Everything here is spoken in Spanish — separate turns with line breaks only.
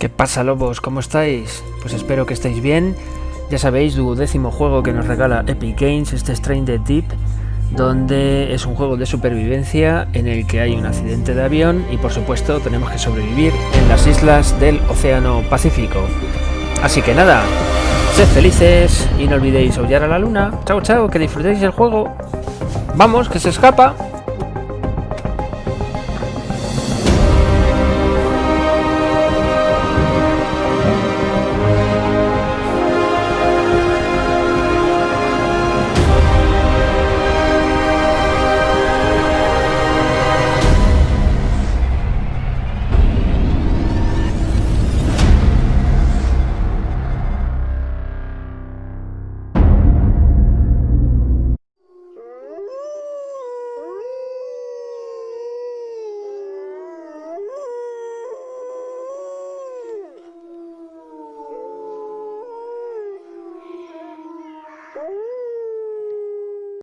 ¿Qué pasa lobos? ¿Cómo estáis? Pues espero que estéis bien. Ya sabéis, duodécimo juego que nos regala Epic Games, este Strain the Deep, donde es un juego de supervivencia en el que hay un accidente de avión y por supuesto tenemos que sobrevivir en las islas del Océano Pacífico. Así que nada, sed felices y no olvidéis aullar a la luna. Chao, chao, que disfrutéis del juego. Vamos, que se escapa. Ooh.